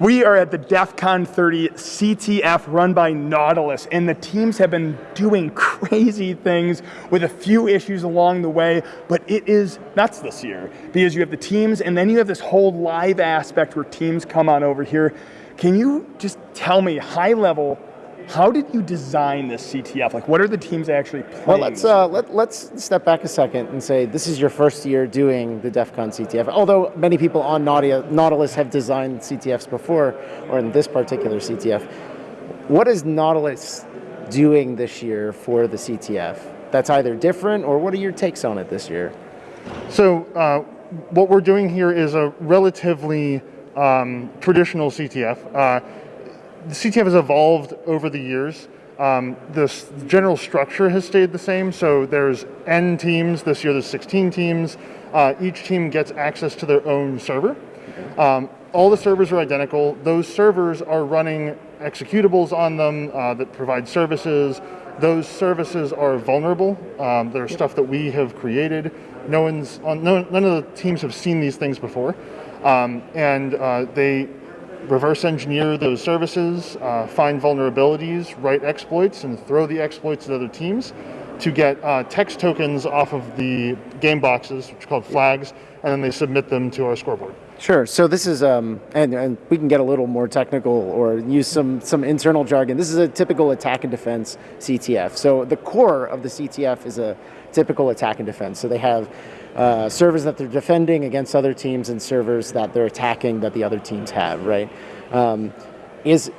We are at the DEF CON 30 CTF run by Nautilus, and the teams have been doing crazy things with a few issues along the way, but it is nuts this year because you have the teams and then you have this whole live aspect where teams come on over here. Can you just tell me, high level, how did you design this CTF? Like, what are the teams actually playing? Well, let's uh, let, let's step back a second and say this is your first year doing the DEF CON CTF. Although many people on Nautilus have designed CTFs before, or in this particular CTF, what is Nautilus doing this year for the CTF? That's either different, or what are your takes on it this year? So, uh, what we're doing here is a relatively um, traditional CTF. Uh, the CTF has evolved over the years. Um, the general structure has stayed the same, so there's N teams, this year there's 16 teams. Uh, each team gets access to their own server. Um, all the servers are identical. Those servers are running executables on them uh, that provide services. Those services are vulnerable. Um, they're stuff that we have created. No one's on, no, none of the teams have seen these things before. Um, and uh, they reverse engineer those services, uh, find vulnerabilities, write exploits, and throw the exploits at other teams to get uh, text tokens off of the game boxes, which are called flags, and then they submit them to our scoreboard. Sure. So this is, um, and, and we can get a little more technical or use some, some internal jargon. This is a typical attack and defense CTF. So the core of the CTF is a typical attack and defense. So they have uh, servers that they're defending against other teams and servers that they're attacking that the other teams have, right? Um, is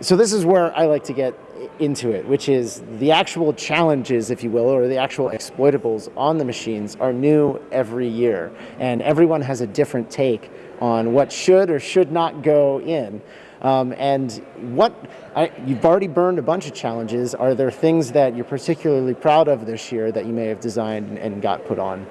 so this is where I like to get into it, which is the actual challenges, if you will, or the actual exploitables on the machines are new every year. And everyone has a different take on what should or should not go in. Um, and what, I, you've already burned a bunch of challenges. Are there things that you're particularly proud of this year that you may have designed and, and got put on?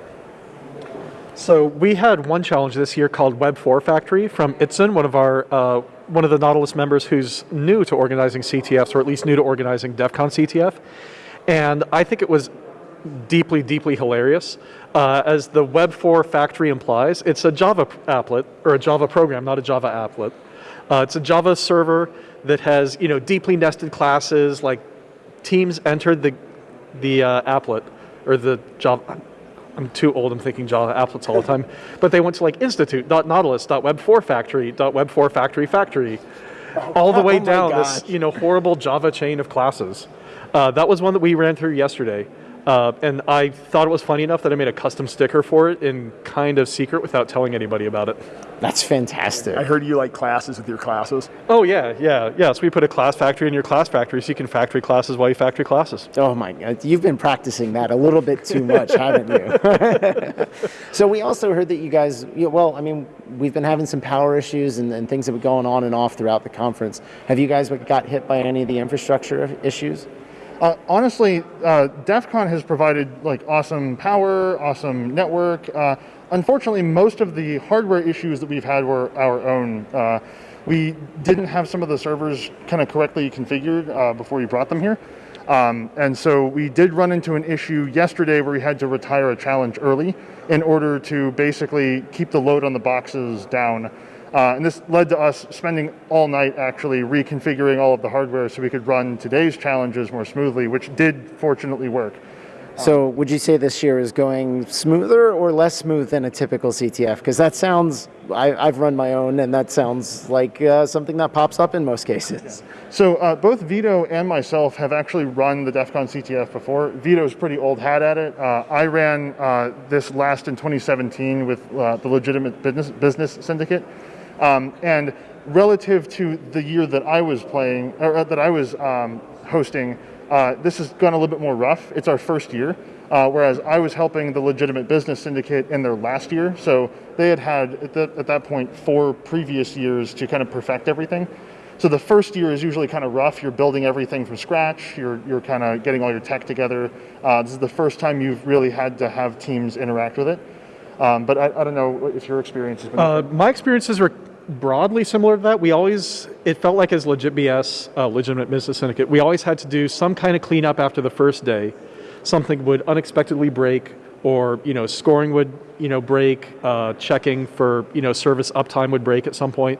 So we had one challenge this year called Web 4 Factory from Itzin, one of our uh, one of the Nautilus members who's new to organizing CTFs, or at least new to organizing DEF CON CTF. And I think it was deeply, deeply hilarious. Uh, as the Web 4 Factory implies, it's a Java applet, or a Java program, not a Java applet. Uh, it's a Java server that has you know deeply nested classes, like teams entered the, the uh, applet, or the Java, I'm too old, I'm thinking Java applets all the time. But they went to like institute.nautilus.web4 factory, .web4 factory factory, all the way oh down this you know horrible Java chain of classes. Uh, that was one that we ran through yesterday. Uh, and I thought it was funny enough that I made a custom sticker for it in kind of secret without telling anybody about it. That's fantastic. I heard you like classes with your classes. Oh yeah, yeah, yeah. So we put a class factory in your class factory so you can factory classes while you factory classes. Oh my God, you've been practicing that a little bit too much, haven't you? so we also heard that you guys, well, I mean, we've been having some power issues and, and things have been going on and off throughout the conference. Have you guys got hit by any of the infrastructure issues? Uh, honestly, uh, DEF CON has provided like awesome power, awesome network. Uh, unfortunately, most of the hardware issues that we've had were our own. Uh, we didn't have some of the servers kind of correctly configured uh, before we brought them here. Um, and so we did run into an issue yesterday where we had to retire a challenge early in order to basically keep the load on the boxes down. Uh, and this led to us spending all night actually reconfiguring all of the hardware so we could run today's challenges more smoothly, which did fortunately work. So would you say this year is going smoother or less smooth than a typical CTF? Because that sounds, I, have run my own and that sounds like uh, something that pops up in most cases. So uh, both Vito and myself have actually run the DEF CON CTF before. Vito's pretty old hat at it. Uh, I ran uh, this last in 2017 with uh, the Legitimate Business, Business Syndicate. Um, and relative to the year that I was playing, or uh, that I was um, hosting, uh, this has gone a little bit more rough. It's our first year, uh, whereas I was helping the Legitimate Business Syndicate in their last year. So they had had, at, the, at that point, four previous years to kind of perfect everything. So the first year is usually kind of rough. You're building everything from scratch. You're, you're kind of getting all your tech together. Uh, this is the first time you've really had to have teams interact with it. Um, but I, I, don't know if your experience has been. Uh, my experiences were broadly similar to that. We always, it felt like as legit BS, uh, legitimate business syndicate, we always had to do some kind of cleanup after the first day. Something would unexpectedly break or, you know, scoring would, you know, break, uh, checking for, you know, service uptime would break at some point.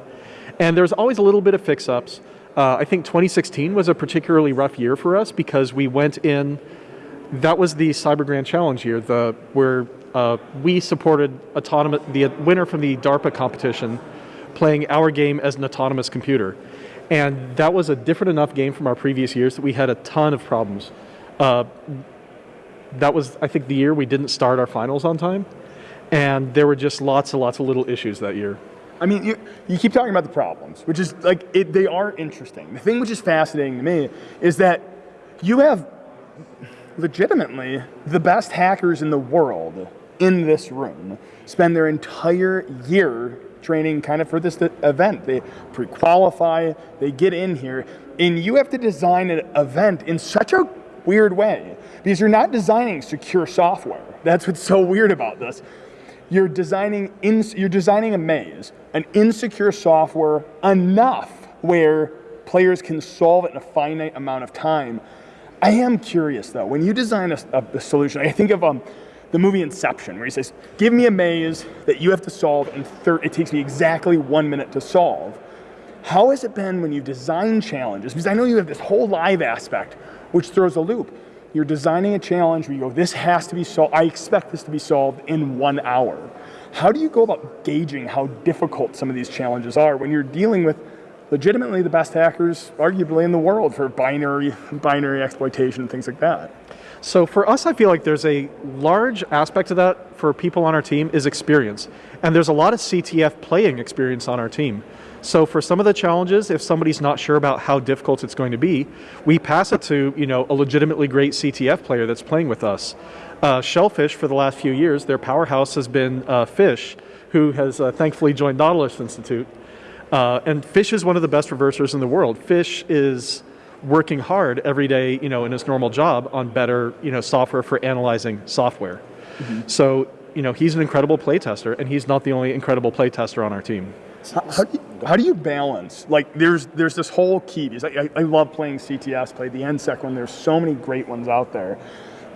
And there's always a little bit of fix ups. Uh, I think 2016 was a particularly rough year for us because we went in. That was the Cyber Grand Challenge year, the where uh, we supported autonomous the winner from the DARPA competition, playing our game as an autonomous computer, and that was a different enough game from our previous years that we had a ton of problems. Uh, that was, I think, the year we didn't start our finals on time, and there were just lots and lots of little issues that year. I mean, you, you keep talking about the problems, which is like, it, they are interesting. The thing which is fascinating to me is that you have legitimately the best hackers in the world in this room spend their entire year training kind of for this event. They pre-qualify, they get in here, and you have to design an event in such a weird way because you're not designing secure software. That's what's so weird about this. You're designing, in, you're designing a maze, an insecure software enough where players can solve it in a finite amount of time. I am curious though, when you design a, a, a solution, I think of um, the movie Inception, where he says, give me a maze that you have to solve and it takes me exactly one minute to solve. How has it been when you design challenges? Because I know you have this whole live aspect, which throws a loop. You're designing a challenge where you go, this has to be solved, I expect this to be solved in one hour. How do you go about gauging how difficult some of these challenges are when you're dealing with legitimately the best hackers, arguably in the world, for binary, binary exploitation and things like that? So for us, I feel like there's a large aspect of that for people on our team is experience. And there's a lot of CTF playing experience on our team. So for some of the challenges, if somebody's not sure about how difficult it's going to be, we pass it to you know a legitimately great CTF player that's playing with us. Uh, Shellphish, for the last few years, their powerhouse has been uh, Fish, who has uh, thankfully joined Nautilus Institute. Uh, and Fish is one of the best reversers in the world. Fish is working hard every day, you know, in his normal job on better, you know, software for analyzing software. Mm -hmm. So, you know, he's an incredible playtester, and he's not the only incredible playtester on our team. How, how, do you, how, do you, balance? Like, there's there's this whole key. Because I, I love playing CTFs, played the NSEC one. There's so many great ones out there.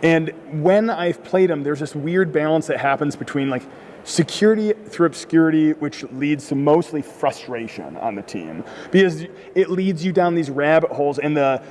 And when I've played them, there's this weird balance that happens between like security through obscurity, which leads to mostly frustration on the team because it leads you down these rabbit holes and the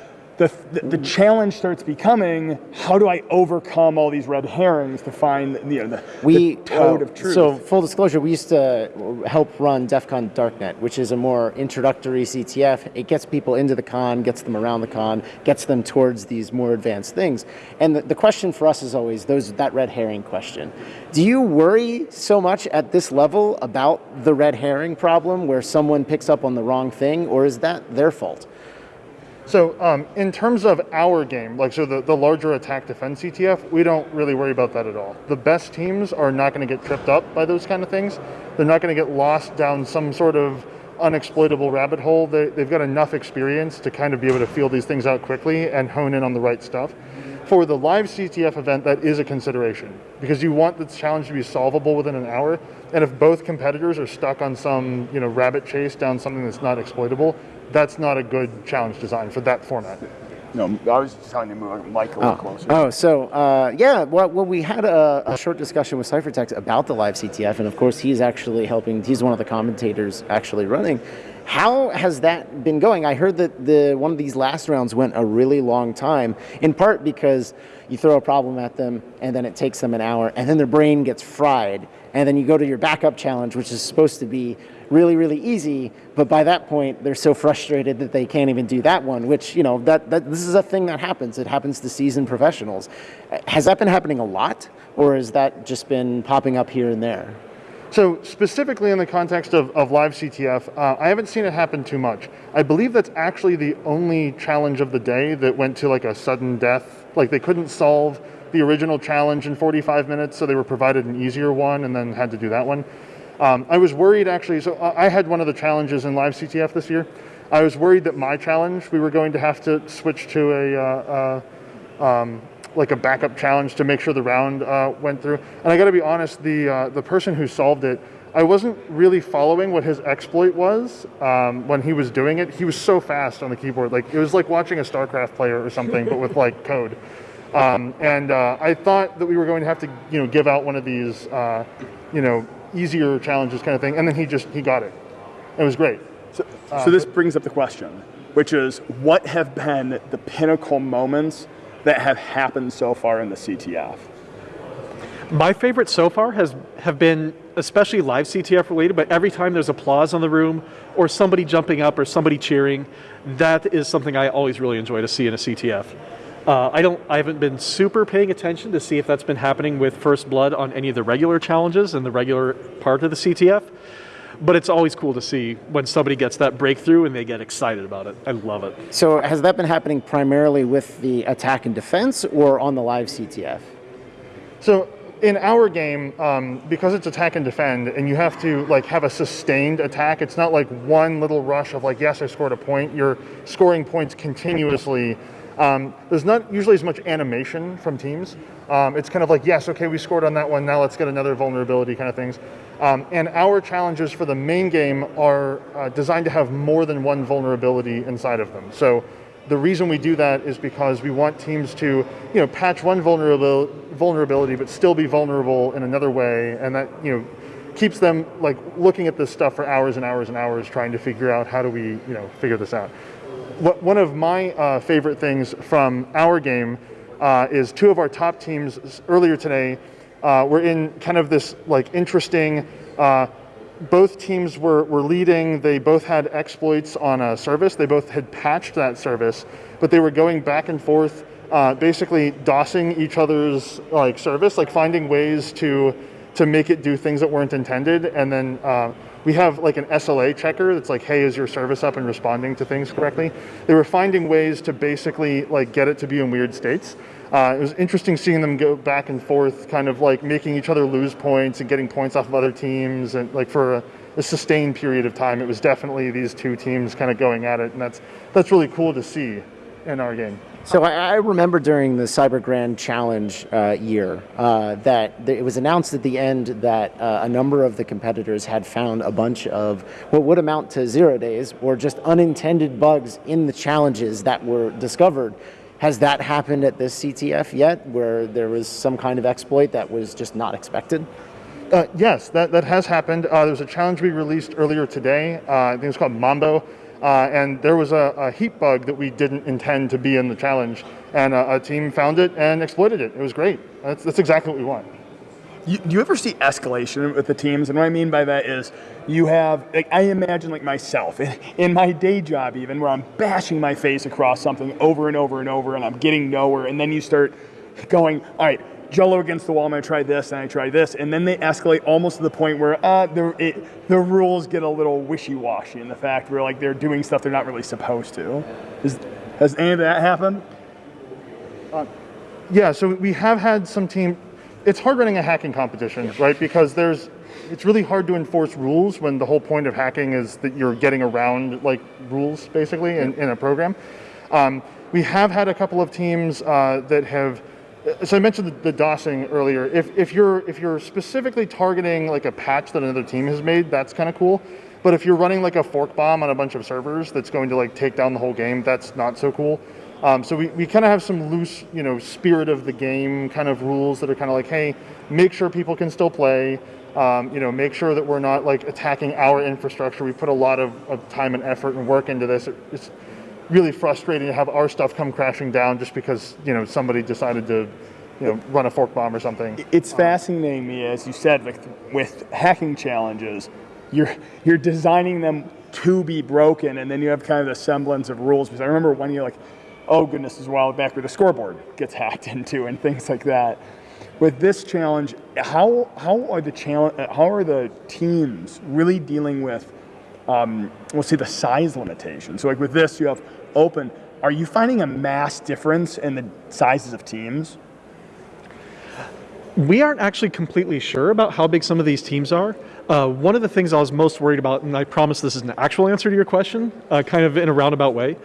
the, the, challenge starts becoming how do I overcome all these red herrings to find you know, the, we, the toad uh, of truth. So full disclosure, we used to help run DEF CON Darknet, which is a more introductory CTF. It gets people into the con, gets them around the con, gets them towards these more advanced things. And the, the question for us is always those that red herring question. Do you worry so much at this level about the red herring problem where someone picks up on the wrong thing, or is that their fault? So um, in terms of our game, like so the, the larger attack defense CTF, we don't really worry about that at all. The best teams are not going to get tripped up by those kind of things. They're not going to get lost down some sort of unexploitable rabbit hole. They, they've got enough experience to kind of be able to feel these things out quickly and hone in on the right stuff. For the live CTF event, that is a consideration because you want the challenge to be solvable within an hour. And if both competitors are stuck on some you know rabbit chase down something that's not exploitable, that's not a good challenge design for that format. No, I was just telling you to move mic a little oh. closer. Oh, so uh, yeah, well, well, we had a, a, short discussion with Cyphertext about the live CTF, and of course, he's actually helping. He's one of the commentators actually running. How has that been going? I heard that the one of these last rounds went a really long time, in part because you throw a problem at them, and then it takes them an hour, and then their brain gets fried, and then you go to your backup challenge, which is supposed to be really, really easy. But by that point, they're so frustrated that they can't even do that one, which, you know, that, that this is a thing that happens. It happens to seasoned professionals. Has that been happening a lot, or has that just been popping up here and there? So specifically in the context of, of live CTF, uh, I haven't seen it happen too much. I believe that's actually the only challenge of the day that went to like a sudden death. Like they couldn't solve the original challenge in 45 minutes, so they were provided an easier one and then had to do that one. Um, I was worried actually, so I had one of the challenges in live CTF this year. I was worried that my challenge, we were going to have to switch to a, uh, uh, um, like a backup challenge to make sure the round uh, went through. And I gotta be honest, the, uh, the person who solved it, I wasn't really following what his exploit was um, when he was doing it. He was so fast on the keyboard. Like it was like watching a StarCraft player or something, but with like code. Um, and uh, I thought that we were going to have to, you know, give out one of these, uh, you know, easier challenges kind of thing. And then he just, he got it. It was great. So, So this brings up the question, which is what have been the pinnacle moments that have happened so far in the CTF? My favorite so far has have been especially live CTF related, but every time there's applause on the room or somebody jumping up or somebody cheering, that is something I always really enjoy to see in a CTF. Uh, I don't. I haven't been super paying attention to see if that's been happening with First Blood on any of the regular challenges and the regular part of the CTF. But it's always cool to see when somebody gets that breakthrough and they get excited about it. I love it. So has that been happening primarily with the attack and defense or on the live CTF? So in our game, um, because it's attack and defend, and you have to like have a sustained attack. It's not like one little rush of like, yes, I scored a point. You're scoring points continuously. Um, there's not usually as much animation from teams. Um, it's kind of like, yes, okay, we scored on that one. Now let's get another vulnerability kind of things. Um, and our challenges for the main game are uh, designed to have more than one vulnerability inside of them. So the reason we do that is because we want teams to, you know, patch one vulnerability, but still be vulnerable in another way, and that you know keeps them like looking at this stuff for hours and hours and hours, trying to figure out how do we, you know, figure this out. What, one of my uh, favorite things from our game uh, is two of our top teams earlier today uh, were in kind of this like interesting. Both teams were, were leading. They both had exploits on a service. They both had patched that service, but they were going back and forth, uh, basically DOSing each other's like service, like finding ways to to make it do things that weren't intended. And then uh, we have like an SLA checker that's like, hey, is your service up and responding to things correctly? They were finding ways to basically like get it to be in weird states. Uh, it was interesting seeing them go back and forth, kind of like making each other lose points and getting points off of other teams, and like for a, a sustained period of time. It was definitely these two teams kind of going at it, and that's that's really cool to see in our game. So I, remember during the Cyber Grand Challenge uh, year uh, that th- it was announced at the end that uh, a number of the competitors had found a bunch of what would amount to zero days or just unintended bugs in the challenges that were discovered. Has that happened at this CTF yet, where there was some kind of exploit that was just not expected? Uh, yes, that, that has happened. Uh, there was a challenge we released earlier today. Uh, I think it was called Mambo. Uh, and there was a, a heap bug that we didn't intend to be in the challenge. And a, a team found it and exploited it. It was great. That's, that's exactly what we want. You, do you ever see escalation with the teams? And what I mean by that is you have, like, I imagine like myself in, in my day job, even where I'm bashing my face across something over and over and over, and I'm getting nowhere. And then you start going, all right, Jello against the wall. I'm going to try this, and I try this, and then they escalate almost to the point where uh, the it, the rules get a little wishy-washy in the fact where like they're doing stuff they're not really supposed to. Is, has any of that happened? Yeah, so we have had some team. It's hard running a hacking competition, right? Because there's, it's really hard to enforce rules when the whole point of hacking is that you're getting around like rules basically in, in a program. Um, we have had a couple of teams uh, that have. So I mentioned the, the DOSing earlier. If, if you're if you're specifically targeting like a patch that another team has made, that's kind of cool. But if you're running like a fork bomb on a bunch of servers that's going to like take down the whole game, that's not so cool. Um, so we, we kind of have some loose, you know, spirit of the game kind of rules that are kind of like, hey, make sure people can still play. Um, you know, make sure that we're not like attacking our infrastructure. We put a lot of, of time and effort and work into this. It, it's really frustrating to have our stuff come crashing down just because you know somebody decided to, you know, run a fork bomb or something. It's fascinating me, as you said, with, with hacking challenges, you're you're designing them to be broken, and then you have kind of the semblance of rules. Because I remember when you're like, oh goodness, this is a while back where the scoreboard gets hacked into and things like that. With this challenge, how how are the challenge how are the teams really dealing with um, we'll see the size limitation. So like with this, you have open. Are you finding a mass difference in the sizes of teams? We aren't actually completely sure about how big some of these teams are. Uh, one of the things I was most worried about, and I promise this is an actual answer to your question, uh, kind of in a roundabout way.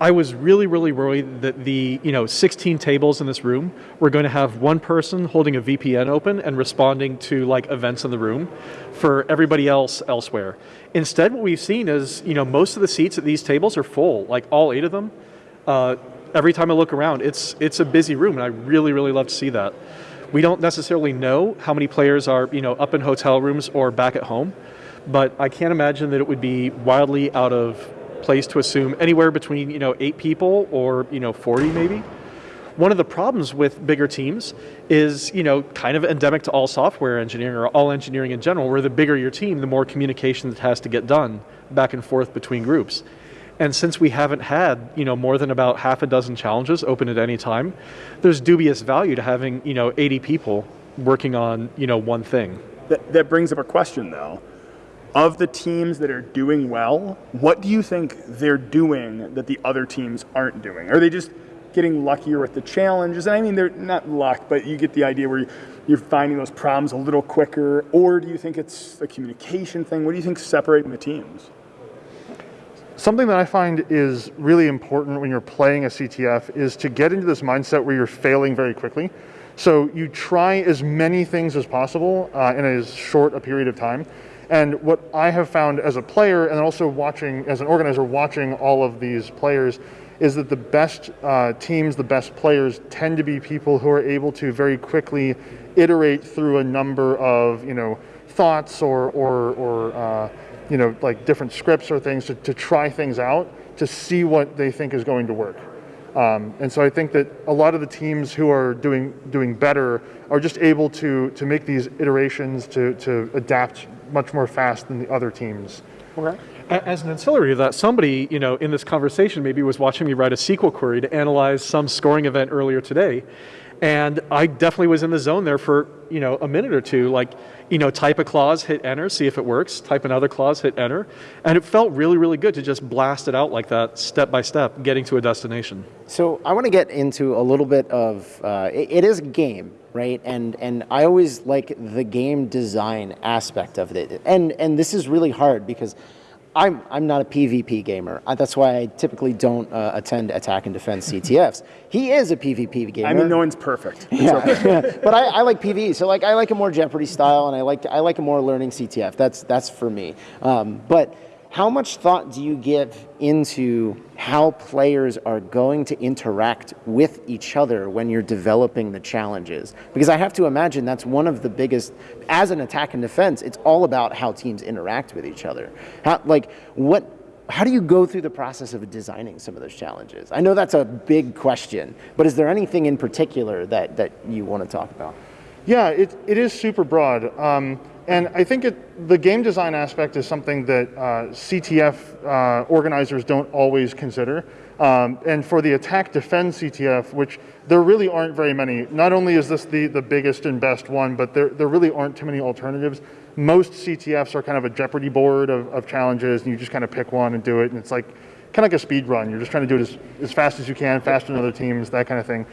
I was really, really worried that the you know 16 tables in this room were going to have one person holding a VPN open and responding to like events in the room for everybody else elsewhere. Instead, what we've seen is you know most of the seats at these tables are full, like all eight of them. Uh, every time I look around, it's it's a busy room, and I really, really love to see that. We don't necessarily know how many players are you know up in hotel rooms or back at home, but I can't imagine that it would be wildly out of place to assume anywhere between you know eight people or you know 40 maybe. One of the problems with bigger teams is, you know, kind of endemic to all software engineering or all engineering in general, where the bigger your team, the more communication that has to get done back and forth between groups. And since we haven't had, you know, more than about half a dozen challenges open at any time, there's dubious value to having, you know, 80 people working on, you know, one thing. That, that brings up a question though. Of the teams that are doing well, what do you think they're doing that the other teams aren't doing? Are they just getting luckier with the challenges? I mean, they're not luck, but you get the idea where you're finding those problems a little quicker. Or do you think it's a communication thing? What do you think separating the teams? Something that I find is really important when you're playing a CTF is to get into this mindset where you're failing very quickly. So you try as many things as possible uh, in as short a period of time. And what I have found as a player and also watching, as an organizer, watching all of these players, is that the best uh, teams, the best players tend to be people who are able to very quickly iterate through a number of, you know, thoughts or, or, or uh, you know, like different scripts or things to, to try things out to see what they think is going to work. Um, and so I think that a lot of the teams who are doing doing better are just able to to make these iterations to to adapt much more fast than the other teams. Okay. As an ancillary to that, somebody you know in this conversation maybe was watching me write a SQL query to analyze some scoring event earlier today, and I definitely was in the zone there for you know a minute or two, like you know type a clause, hit enter, see if it works. Type another clause, hit enter, and it felt really really good to just blast it out like that, step by step, getting to a destination. So I want to get into a little bit of uh, it, it is a game, right? And and I always like the game design aspect of it. And and this is really hard because I'm I'm not a PvP gamer. Uh, That's why I typically don't uh, attend attack and defense CTFs. He is a PvP gamer. I mean, no one's perfect. It's Yeah, okay. but I, I like PvE. So like I like a more Jeopardy style, and I like I like a more learning CTF. That's that's for me. Um, but how much thought do you give into how players are going to interact with each other when you're developing the challenges? Because I have to imagine that's one of the biggest. As an attack and defense, it's all about how teams interact with each other. How like what how do you go through the process of designing some of those challenges? I know that's a big question, but is there anything in particular that, that you want to talk about? Yeah, it, it is super broad. Um, and I think it, the game design aspect is something that uh, CTF uh, organizers don't always consider. Um, and for the attack defend CTF, which there really aren't very many, not only is this the, the biggest and best one, but there, there really aren't too many alternatives. Most CTFs are kind of a Jeopardy board of, of challenges, and you just kind of pick one and do it, and it's like kind of like a speed run. You're just trying to do it as, as fast as you can, faster than other teams, that kind of thing.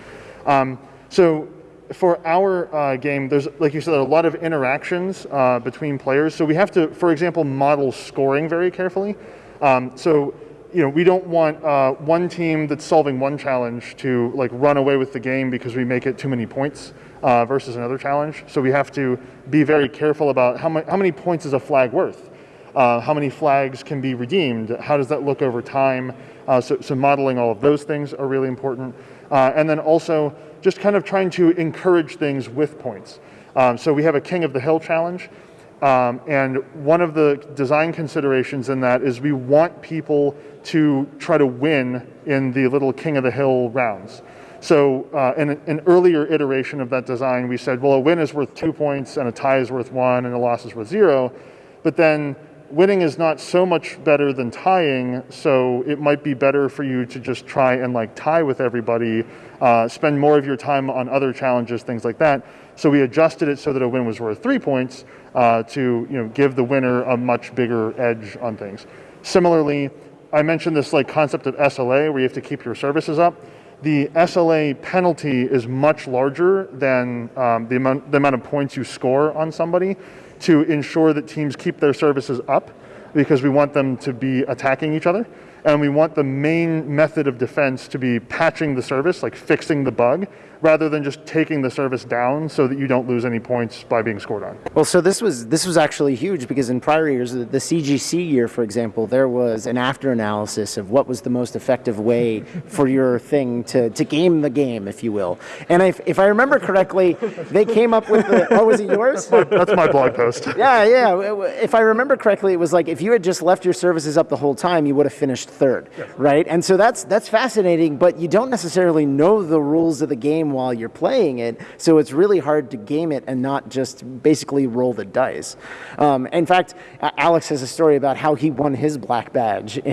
Um, so for our uh, game, there's, like you said, a lot of interactions uh, between players. So we have to, for example, model scoring very carefully. Um, so, you know, we don't want uh, one team that's solving one challenge to like run away with the game because we make it too many points uh, versus another challenge. So we have to be very careful about how, how many points is a flag worth. Uh, how many flags can be redeemed? How does that look over time? Uh, so, so modeling all of those things are really important. And then also just kind of trying to encourage things with points. Um, so we have a King of the Hill challenge. Um, and one of the design considerations in that is we want people to try to win in the little King of the Hill rounds. So uh, in an earlier iteration of that design, we said, well, a win is worth two points and a tie is worth one and a loss is worth zero. But then winning is not so much better than tying, so it might be better for you to just try and like tie with everybody, uh, spend more of your time on other challenges, things like that. So we adjusted it so that a win was worth three points uh, to you know give the winner a much bigger edge on things. Similarly, I mentioned this like concept of SLA where you have to keep your services up. The SLA penalty is much larger than um, the, amount, the amount of points you score on somebody to ensure that teams keep their services up because we want them to be attacking each other. And we want the main method of defense to be patching the service, like fixing the bug, rather than just taking the service down so that you don't lose any points by being scored on. Well, so this was this was actually huge because in prior years, the, the CGC year, for example, there was an after analysis of what was the most effective way for your thing to, to game the game, if you will. And if, if I remember correctly, they came up with the. Oh, was it yours? That's my blog post. Yeah, yeah. If I remember correctly, it was like if you had just left your services up the whole time, you would have finished third, right? And so that's that's fascinating, but you don't necessarily know the rules of the game while you're playing it, so it's really hard to game it and not just basically roll the dice. Um, in fact, Alex has a story about how he won his black badge.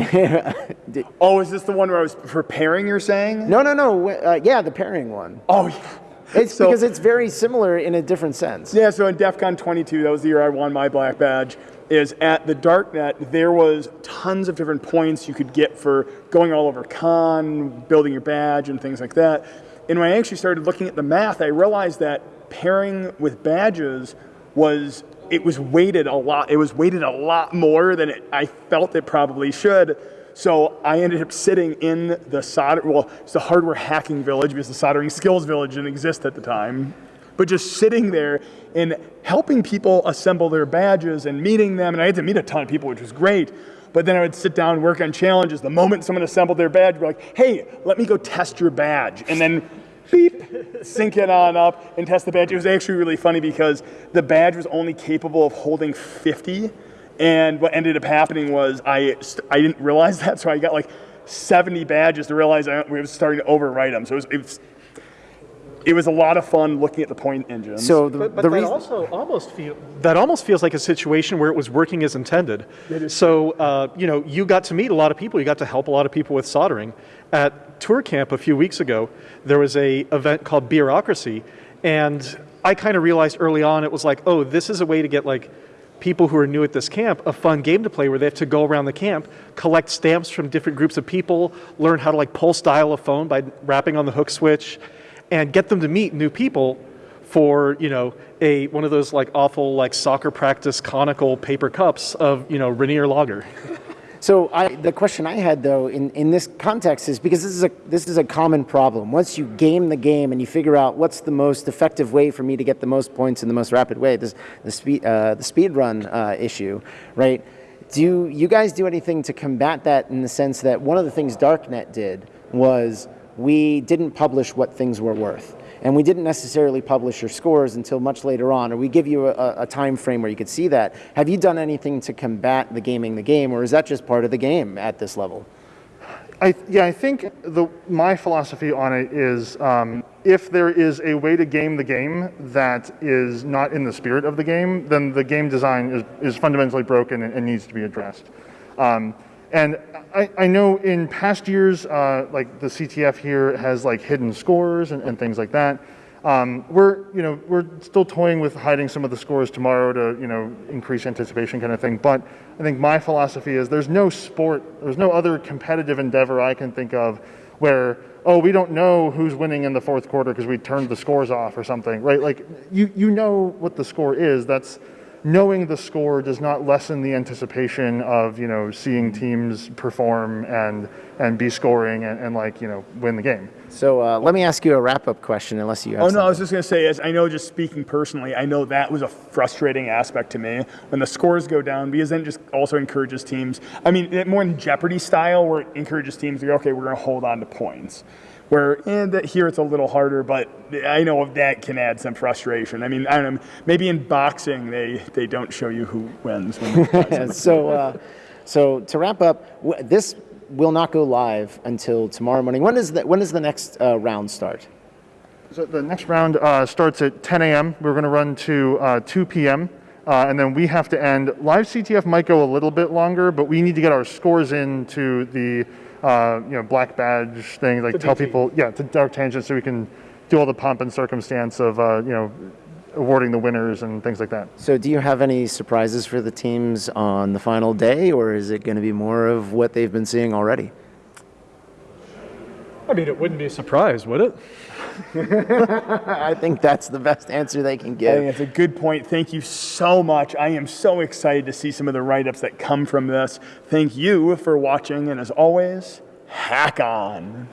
Oh, is this the one where I was preparing? You're saying? no, no, no. Uh, yeah, the pairing one. Oh, yeah. It's So- because it's very similar in a different sense. Yeah, so in DEF CON 22, that was the year I won my black badge, is at the Darknet, there was tons of different points you could get for going all over con, building your badge, and things like that. And when I actually started looking at the math, I realized that pairing with badges was, it was weighted a lot, it was weighted a lot more than it, I felt it probably should. So I ended up sitting in the solder, well, it's the hardware hacking village because the soldering skills village didn't exist at the time. But just sitting there and helping people assemble their badges and meeting them, and I had to meet a ton of people, which was great. But then I would sit down and work on challenges. The moment someone assembled their badge, we're like, hey, let me go test your badge. And then beep, sync it on up and test the badge. It was actually really funny because the badge was only capable of holding 50. And what ended up happening was I, I didn't realize that, so I got like 70 badges to realize I was starting to overwrite them. So it was, it was, it was a lot of fun looking at the point engines. So the, But, but the that also almost feel that almost feels like a situation where it was working as intended. So uh, you know, you got to meet a lot of people. You got to help a lot of people with soldering. At ToorCamp a few weeks ago, there was a event called Bureaucracy, and I kind of realized early on it was like, oh, this is a way to get like people who are new at this camp a fun game to play where they have to go around the camp collect stamps from different groups of people learn how to like pulse dial a phone by rapping on the hook switch and get them to meet new people for you know a one of those like awful like soccer practice conical paper cups of you know Rainier Lager. So I, the question I had though in, in this context is because this is a this is a common problem. Once you game the game and you figure out what's the most effective way for me to get the most points in the most rapid way, this the speed uh, the speed run uh, issue, right? Do you guys do anything to combat that in the sense that one of the things Darknet did was we didn't publish what things were worth. And we didn't necessarily publish your scores until much later on, or we give you a, a time frame where you could see that. Have you done anything to combat the gaming the game, or is that just part of the game at this level? I, yeah, I think the, my philosophy on it is um, if there is a way to game the game that is not in the spirit of the game, then the game design is, is fundamentally broken and, and needs to be addressed. Um, and I, I know in past years, uh, like the CTF here has like hidden scores and, and things like that. Um, we're, you know, we're still toying with hiding some of the scores tomorrow to, you know, increase anticipation kind of thing. But I think my philosophy is there's no sport, there's no other competitive endeavor I can think of where, oh, we don't know who's winning in the fourth quarter because we turned the scores off or something, right? Like you, you know what the score is. That's knowing the score does not lessen the anticipation of, you know, seeing teams perform and, and be scoring and, and like, you know, win the game. So uh, let me ask you a wrap-up question, unless you have. Oh no, I was just gonna say, as I know, just speaking personally, I know that was a frustrating aspect to me when the scores go down because then it just also encourages teams. I mean, more in Jeopardy style, where it encourages teams to go, okay, we're gonna hold on to points. Where and that here it's a little harder, but I know that can add some frustration. I mean, I don't know, maybe in boxing they they don't show you who wins. When so, uh, so to wrap up, this will not go live until tomorrow morning. When is the when does the next uh, round start? So the next round uh, starts at 10 a.m. We're going to run to uh, 2 p.m. Uh, and then we have to end. Live CTF might go a little bit longer, but we need to get our scores into the uh, you know black badge thing. Like tell people, yeah, to Dark Tangent, so we can do all the pomp and circumstance of uh, you know awarding the winners and things like that. So, do you have any surprises for the teams on the final day, or is it going to be more of what they've been seeing already? I mean, it wouldn't be a surprise, would it? I think that's the best answer they can I give. that's a good point. Thank you so much. I am so excited to see some of the write ups that come from this. Thank you for watching, and as always, hack on.